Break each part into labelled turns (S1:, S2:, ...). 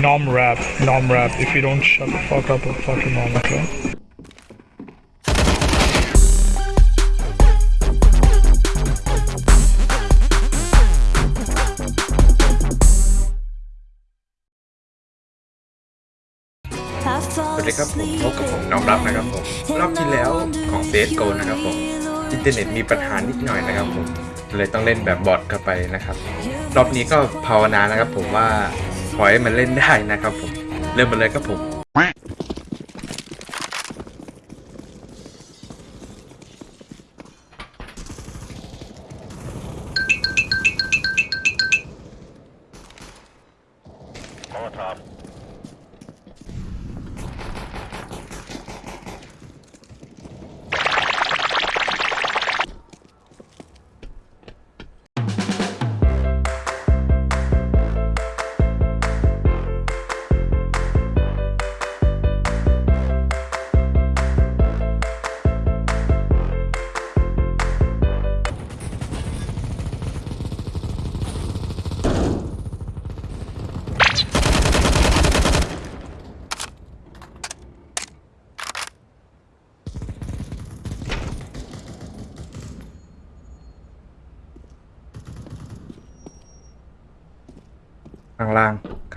S1: nom rap, nom rap. If you don't shut the fuck up, I'll fuck your mom, okay?
S2: สวัสดีครับผมพบกับผมน้องรับนะครับผมรอบที่แล้วของเซฟโกนะครับผมอินเทอร์เน็ตมีปัญหานิดหน่อยนะครับผมเลยต้องเล่นแบบบอทเข้าไปนะครับ รอบนี้ก็ภาวนานะครับผมว่า อให้มันเล่นได้นะครับผม เริ่มมาเลยครับผม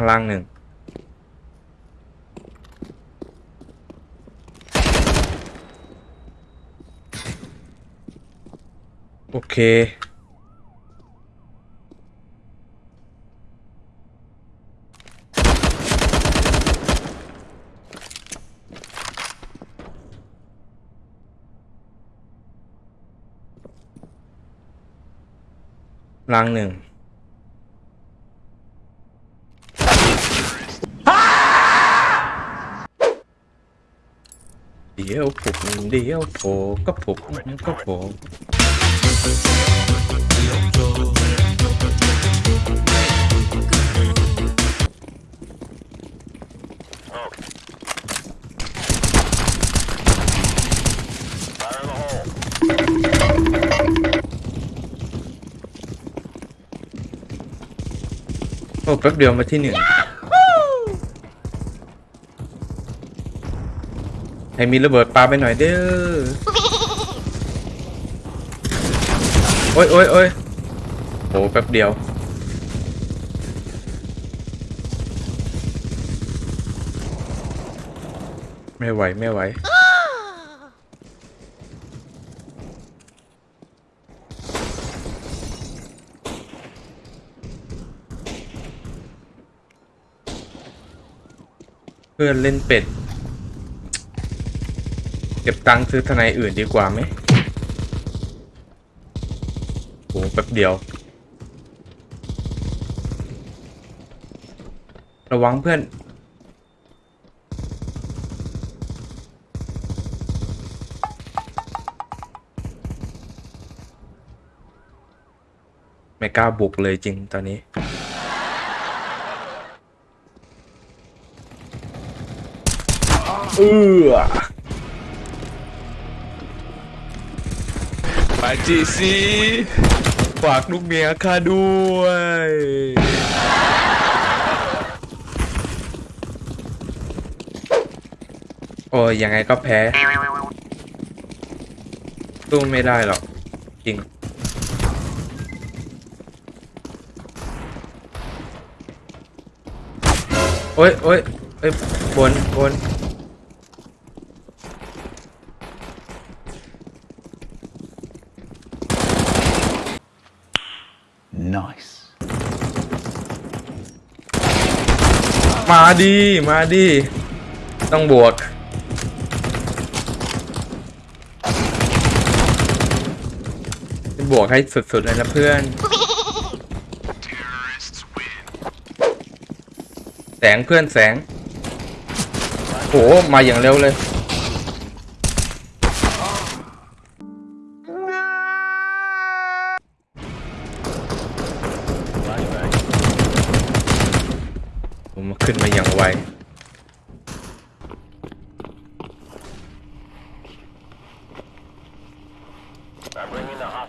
S2: ล่างหนึ่งโอเคล่างหนึ่ง เดี๋ยวผม เดี๋ยวโผล่ก็ผมก็โผล่โอ้แป๊บเดียวมาที่หนึ่ง ให้มีระเบิดปาไปหน่อยเด้อโอ้ยโอ้ยโอ้ยโหแป๊บเดียว ไม่ไหว ไม่ไหวเพื่อนเล่นเป็ด ก็บตังค์ซื้อทนายอื่นดีกว่าไหมโหแป๊บเดียว ระวังเพื่อน ไม่กล้าบุกเลยจริงตอนนี้เออ
S3: ไปจีซีฝากลูกเมียข้าด้วย
S2: โอ้ยยังไงก็แพ้สู้ไม่ได้หรอก จริง โอ้ยโอ้ยเอ้ยบนบน มาดีมาดีต้องบวก บวกให้สุดๆเลยนะเพื่อน แสงเพื่อนแสงโหมาอย่างเร็วเลย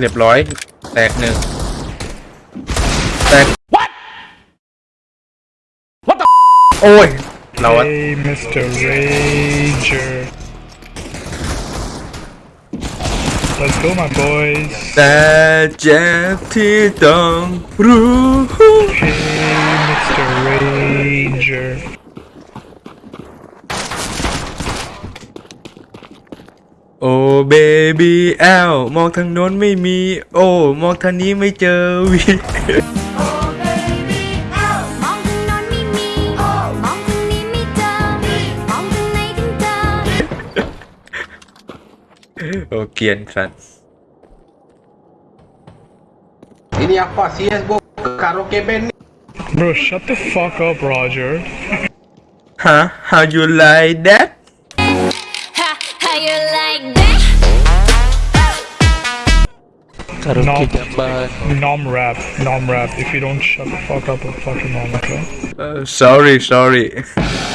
S2: เรียบร้อย แตกหนึ่งแตก What What the โอ้ย เราอะ
S1: Hey, Mr. Rager. Let's go, my boys.
S2: แต่เจ็บที่ต้องรู้
S1: Hey, Mr. Rager.
S2: โอ้ เบบี้แอลมองทางโน้นไม่มี โอ้ มองทางนี้ไม่เจอวี
S4: มองทางโน้นไม่มีมองทางนี้ไม่เจอมองทางไหนถึงเจอ
S2: โอ้เกรียนสัตว์
S5: Ini apa CSGO karaoke band nih?
S1: Bro, shut the fuck up, Roger.
S2: ฮะ how you like that
S3: Karaoke
S1: No. Nom rap, nom rap. If you don't shut the fuck up, I'll fucking nom, okay?
S2: Uh, sorry sorry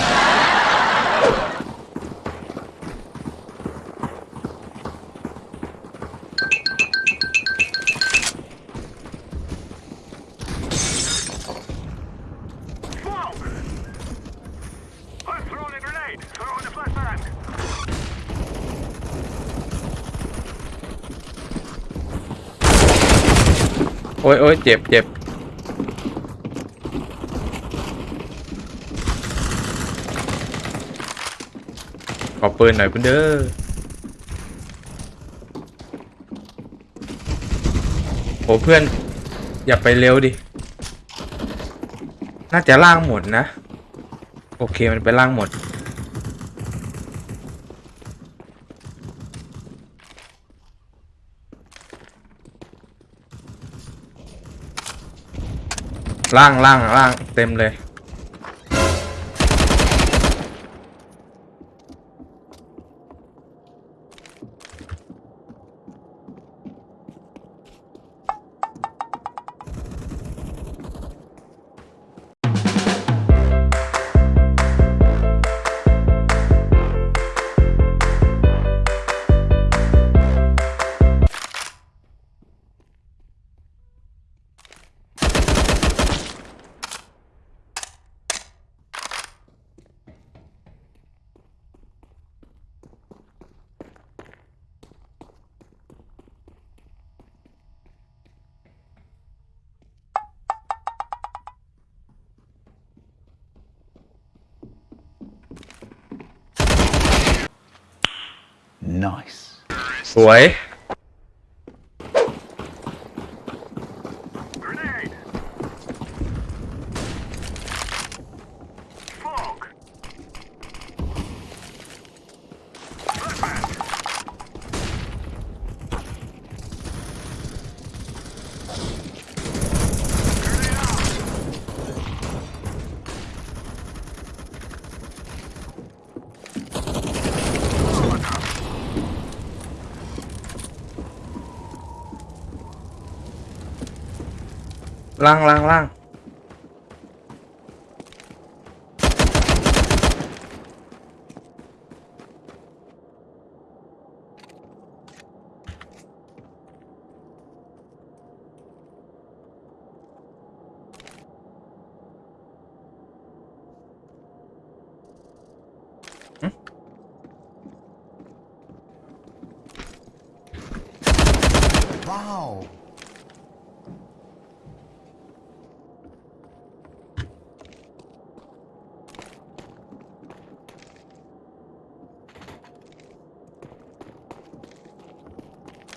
S2: อ้ยโอ้ยเจ็บเจ็บขอปืนหน่อยเพื่อนเด้อโอ้เพื่อน อย่าไปเร็วดิ น่าจะล่างหมดนะ โอเคมันไปล่างหมด ล่างล่างล่างเต็มเลย สว ยล่างล่างล่าง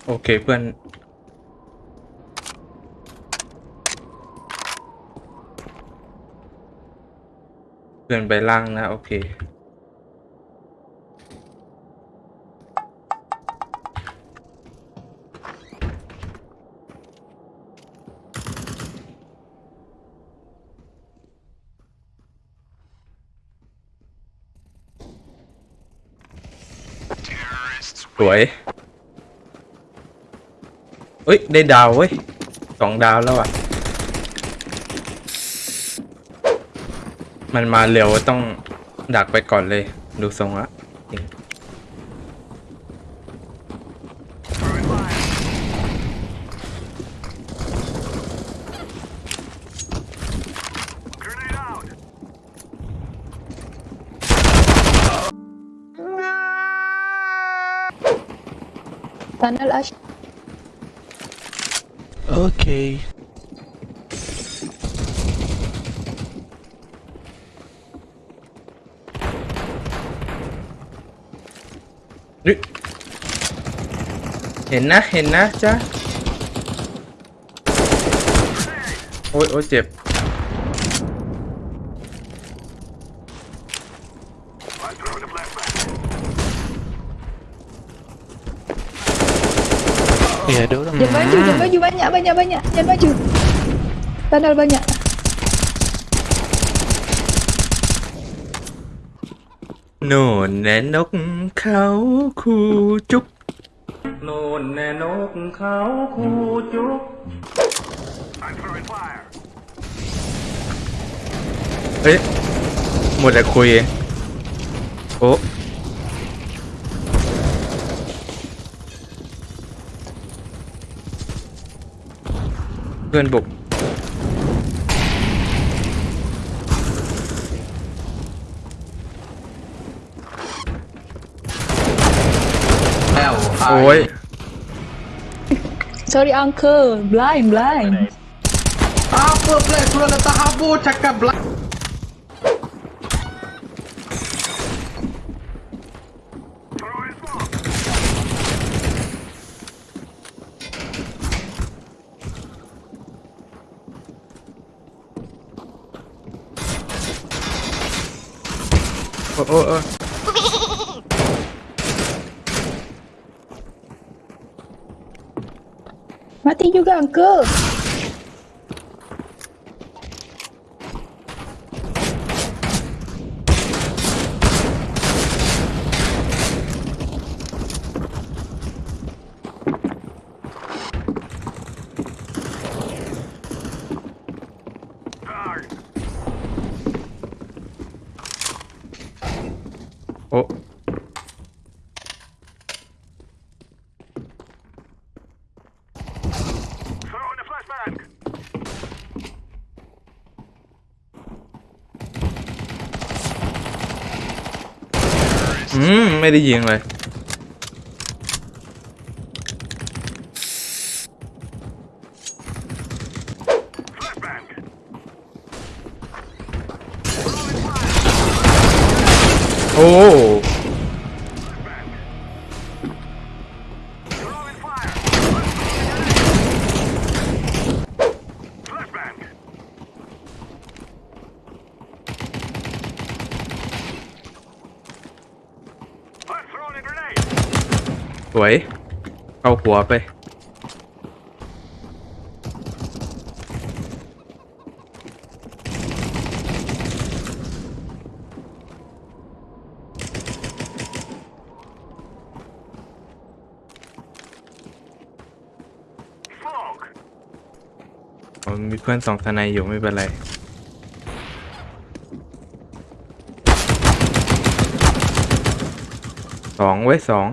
S2: โอเคเพื่อนพื่อนไปล่างนะ โอเคสวย เอ้ย ได้ดาวเว้ยสองดาวแล้วอะ มันมาเร็วต้องดักไปก่อนเลย ดูทรงละจริง
S6: Tunnel Ash.
S1: Okay.
S2: เฮ้ยเห็นนะ เห็นนะจ้าโอ้ยโอ้ยเจ็บ
S1: Ya ada orang.
S6: Jangan baju, jangan baju banyak, banyak, banyak. Jangan baju. Tunnel banyak.
S2: โน่นแน่นกเขาคูจุกโน่นแ พื่อนบุก
S5: Hell,
S2: โอ้ย
S6: Sorry uncle, blind, blind.
S5: Apa black sudah letak habu cakap black.
S2: Oh, oh, oh.
S6: Mati juga uncle.
S2: ไม่ได้ยิงเลยโอ้ เข้าหัวไป ผมมีเพื่อนสองทนายอยู่ไม่เป็นไรสองไว้สอง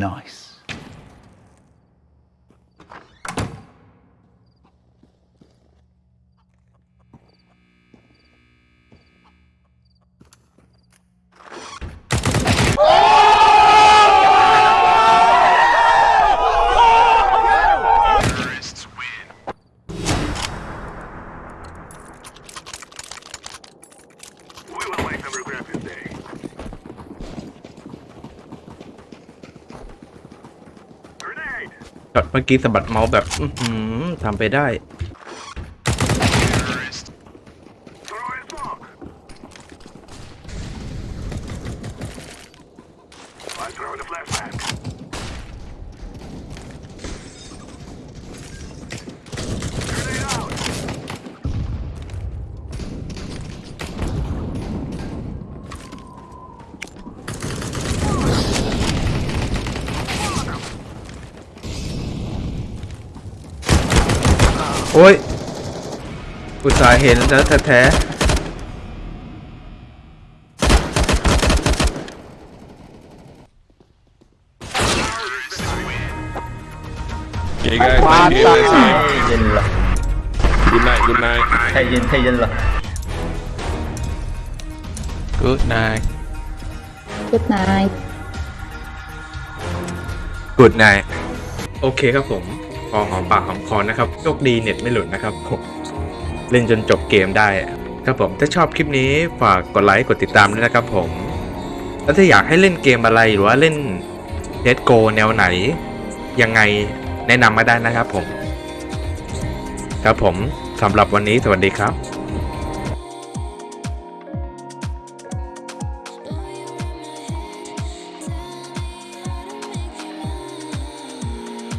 S7: Nice.
S2: ช็อตเมื่อกี้สะบัดเมาส์แบบ อือหือทำไปได้ โอ้ย อุตส่าห์เห็นแล้วแท้
S3: เก่งไงไม่เก่งเลยสิ
S5: เย็นเหรอ
S3: กุนไนกุนไน
S5: ไทยเย็นไทยเย็นเหรอ
S3: กูดไน
S6: Good night
S2: ๆกุดนายโอเคครับผม พอหอมปากหอมคอนะครับโชคดีเน็ตไม่หลุดนะครับผมเล่นจนจบเกมได้ครับผมถ้าชอบคลิปนี้ฝากกดไลค์กดติดตามด้วยนะครับผม แล้วถ้าอยากให้เล่นเกมอะไรหรือว่าเล่นเ e ดโกแนวไหน ยังไงแนะนำมาได้นะครับผม ครับผมสำหรับวันนี้สวัสดีครับ